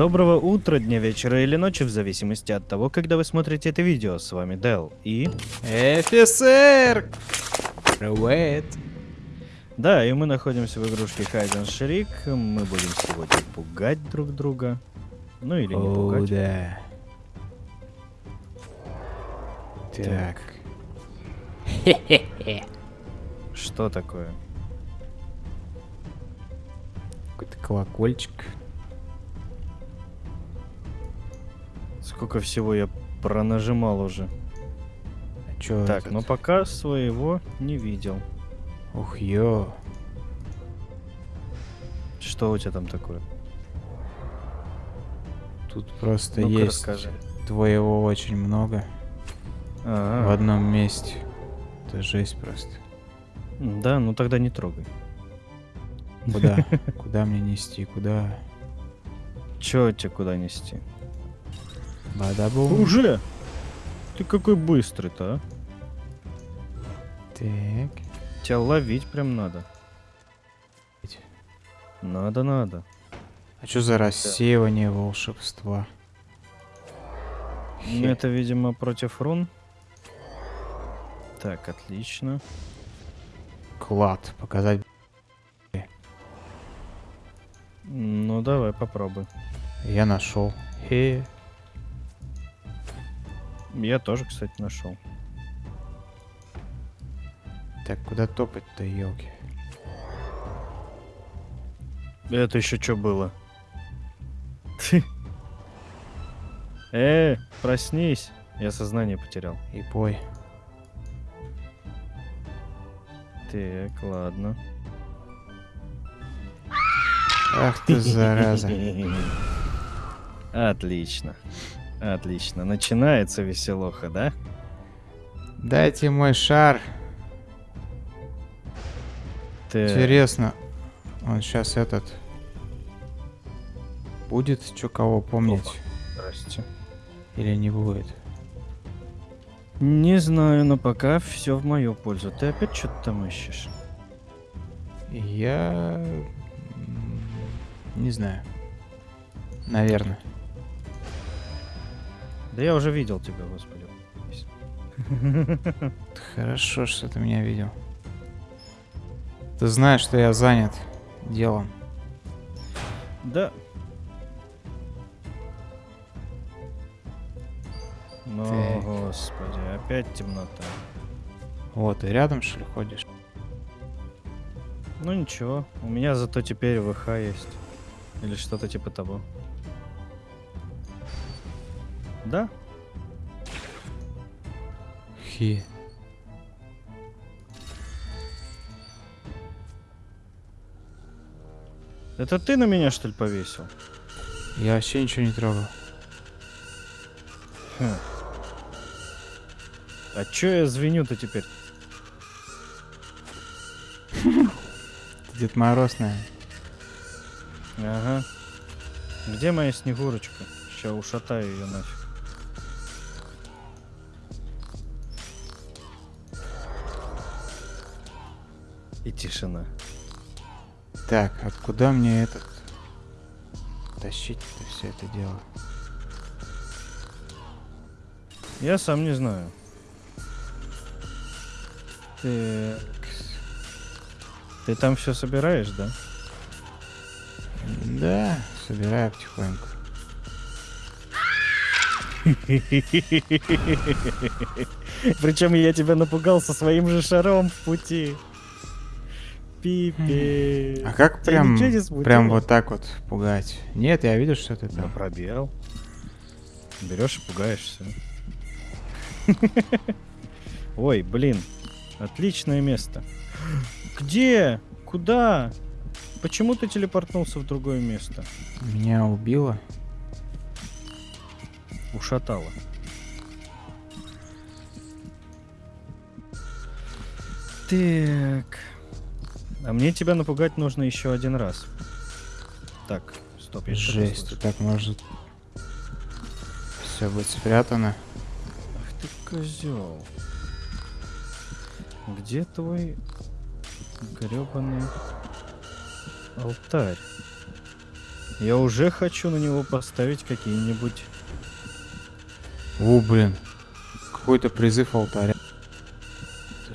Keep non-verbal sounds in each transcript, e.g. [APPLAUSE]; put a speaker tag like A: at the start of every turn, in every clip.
A: Доброго утра, дня, вечера или ночи, в зависимости от того, когда вы смотрите это видео. С вами Дел и...
B: Офицер! Привет.
A: Да, и мы находимся в игрушке and Shriek. Мы будем сегодня пугать друг друга. Ну или не
B: О,
A: пугать.
B: да. Так.
A: Что такое?
B: Какой-то колокольчик.
A: Сколько всего я пронажимал уже.
B: А чё
A: так,
B: этот?
A: но пока своего не видел.
B: Ух, ё.
A: Что у тебя там такое?
B: Тут просто
A: Ну-ка,
B: есть
A: расскажи.
B: твоего очень много
A: Ага.
B: в одном месте. Это жесть просто.
A: Да, ну тогда не трогай.
B: Куда? [LAUGHS] Куда мне нести? Куда?
A: Чё тебе куда нести?
B: Бадабум.
A: Уже? Ты какой быстрый-то, а?
B: Так.
A: Тебя ловить прям надо. Надо, надо.
B: А что за рассеивание волшебства?
A: Ну, Это, видимо, против рун. Так, отлично.
B: Клад. Показать.
A: Ну, давай, попробуй.
B: Я нашел. Хе.
A: Я тоже, кстати, нашел.
B: Так, куда топать-то, елки?
A: Это еще что было? [LAUGHS] Э, проснись. Я сознание потерял.
B: И пой.
A: Так, ладно.
B: Ах ты, зараза. [LAUGHS]
A: Отлично. Отлично. Начинается веселуха, да?
B: Дайте мой шар.
A: Ты...
B: Интересно, он сейчас этот будет что кого помнить
A: Здрасте.
B: или не будет?
A: Не знаю, но пока все в мою пользу. Ты опять что-то там ищешь?
B: Я не знаю. Наверное.
A: Да я уже видел тебя, господи.
B: Хорошо, что ты меня видел. Ты знаешь, что я занят делом.
A: Да. Ну,
B: Так.
A: господи, опять темнота.
B: Вот, ты рядом что ли ходишь?
A: Ну ничего, у меня зато теперь ВХ есть. Или что-то типа того. Да?
B: Хи.
A: Это ты на меня, что ли, повесил?
B: Я вообще ничего не трогал.
A: Хм. А чё я звеню-то теперь? [LAUGHS]
B: Дед Мороз, наверное.
A: Ага. Где моя снегурочка? Сейчас ушатаю ее нафиг. И тишина.
B: Так, а куда мне этот тащить-то все это дело?
A: Я сам не знаю. Ты... Ты там все собираешь, да?
B: Да, собираю потихоньку.
A: Причем я тебя напугал со своим же шаром в пути. Пипи.
B: А как прям, прям вот так вот пугать? Нет, я вижу, что ты там.
A: пробел. Берешь и пугаешься. [LAUGHS] Ой, блин. Отличное место. Где? Куда? Почему ты телепортнулся в другое место?
B: Меня убило.
A: Ушатало. Так. А мне тебя напугать нужно еще один раз. Так, стоп, я
B: Жесть, так может все будет спрятано.
A: Ах ты козел. Где твой гребаный алтарь? Я уже хочу на него поставить какие-нибудь...
B: О, блин. Какой-то призыв алтаря.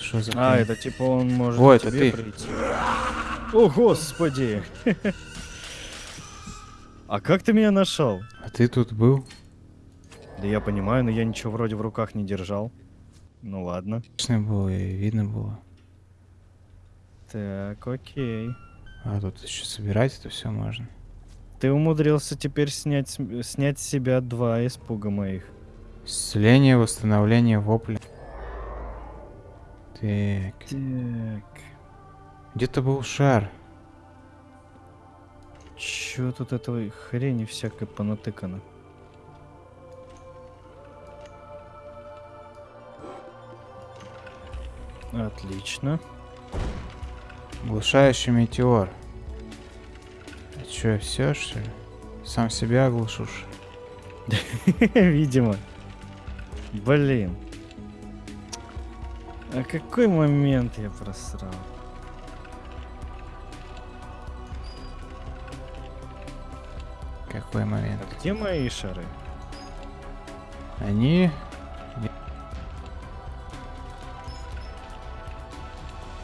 B: Что за
A: А, это типа он может
B: О, это ты.
A: прийти. О, господи! А как ты меня нашел?
B: А ты тут был?
A: Да я понимаю, но я ничего вроде в руках не держал. Ну ладно.
B: Точно было, и видно было.
A: Так, окей.
B: А тут еще собирать это все можно.
A: Ты умудрился теперь снять, снять с себя два испуга моих.
B: Исцеление, восстановление, вопли. Так.
A: Так.
B: Где-то был шар.
A: Чё тут этого хрени всякой понатыкано? Отлично.
B: Глушающий метеор. А чё, все что ли? Сам себя оглушишь? [LAUGHS]
A: Видимо. Блин. А какой момент я просрал?
B: Какой момент?
A: А где мои шары?
B: Они...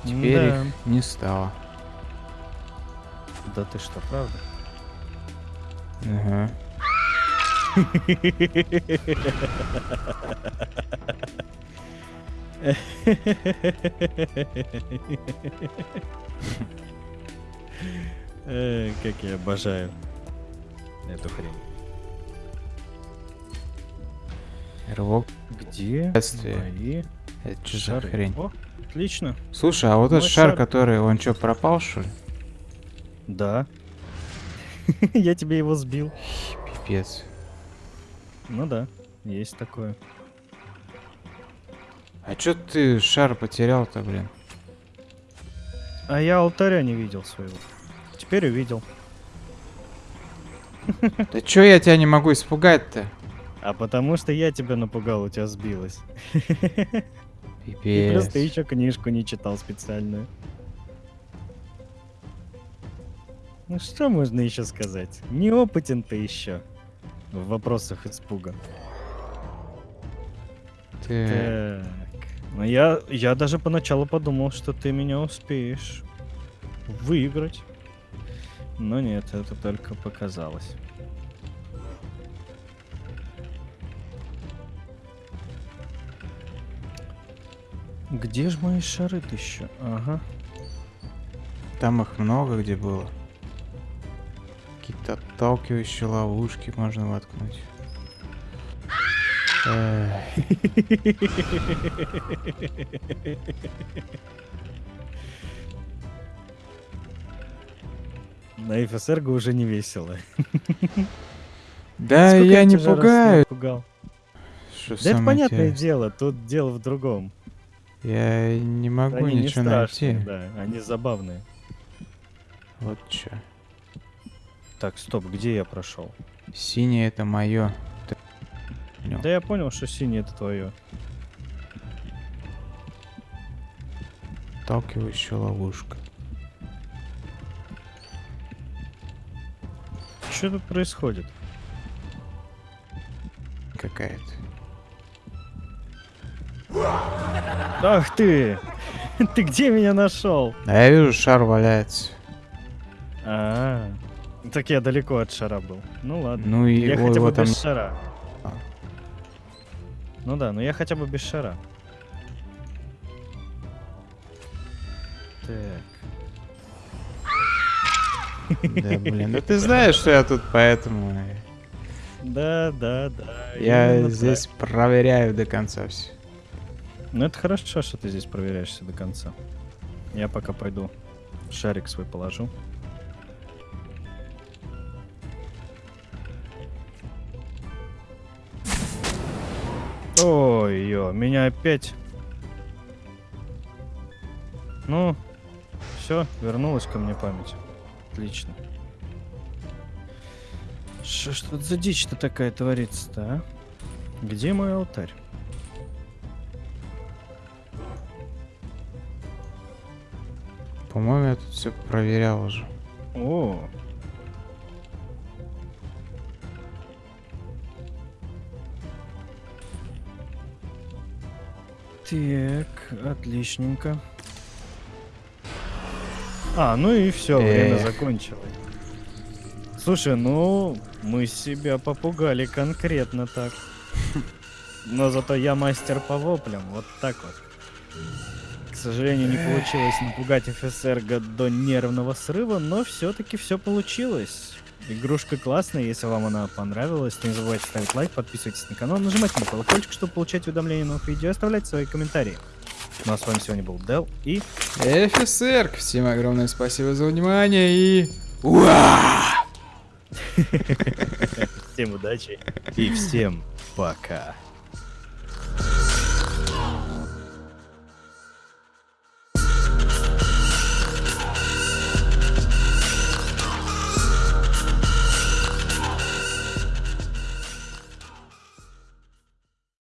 B: Теперь
A: Да.
B: их не стало.
A: Да ты что, правда?
B: Ага. [LAUGHS]
A: Э, Как я обожаю эту хрень.
B: Рывок.
A: Где мои
B: Это
A: шары?
B: хрень?
A: О, отлично.
B: Слушай, а вот этот шар,
A: шар.
B: который, он что, пропал, что ли?
A: Да. [LAUGHS] Я тебе его сбил.
B: Пипец.
A: Ну да, есть такое.
B: А чё ты шар потерял-то, блин?
A: А я алтаря не видел своего. Теперь увидел.
B: Да чё я тебя не могу испугать-то?
A: А потому что я тебя напугал, у тебя сбилось. И плюс
B: Пипец.
A: ты еще книжку не читал специальную. Ну что можно еще сказать? Неопытен ты еще в вопросах испуга.
B: Ты...
A: Ну я, я даже поначалу подумал, что ты меня успеешь выиграть. Но нет, это только показалось. Где же мои шары еще? Ага.
B: Там их много где было. Какие-то отталкивающие ловушки можно воткнуть.
A: На ФСРГ уже не весело.
B: Да, я не пугаю.
A: Да это понятное дело, тут дело в другом.
B: Я не могу
A: Они не
B: ничего
A: страшные,
B: найти.
A: да, они забавные.
B: Вот чё.
A: Так, стоп, где я прошел?
B: Синее это мое.
A: Да я понял, что синий это твое.
B: Отталкивающая ловушка.
A: Что тут происходит?
B: Какая-то.
A: Ах ты! [LAUGHS] Ты где меня нашел?
B: А я вижу, шар валяется.
A: А, так я далеко от шара был. Ну ладно.
B: Ну и
A: я хотя бы
B: его там-
A: без шара. Ну да, но я хотя бы без шара. Так.
B: Да, блин. Да [LAUGHS] ты знаешь, что я тут поэтому...
A: Да, да, да.
B: Я здесь
A: так.
B: проверяю до конца все.
A: Ну это хорошо, что ты здесь проверяешься до конца. Я пока пойду шарик свой положу. Ой, ё, меня опять. Ну, все, вернулась ко мне память. Отлично. Что ж тут за дичь-то такая творится-то, а? Где мой алтарь?
B: По-моему, я тут все проверял уже.
A: О. Так, отличненько. А, ну и все, время закончилось. Слушай, ну, мы себя попугали конкретно так. Но зато я мастер по воплям, вот так вот. К сожалению, не получилось напугать офицерга до нервного срыва, но все-таки все получилось. Игрушка классная, если вам она понравилась, не забывайте ставить лайк, подписывайтесь на канал, нажимайте на колокольчик, чтобы получать уведомления новых видео, и оставлять свои комментарии. Ну а с вами сегодня был Дел и
B: Офицер, всем огромное спасибо за внимание и... Уа! [LAUGHS]
A: всем удачи и всем пока.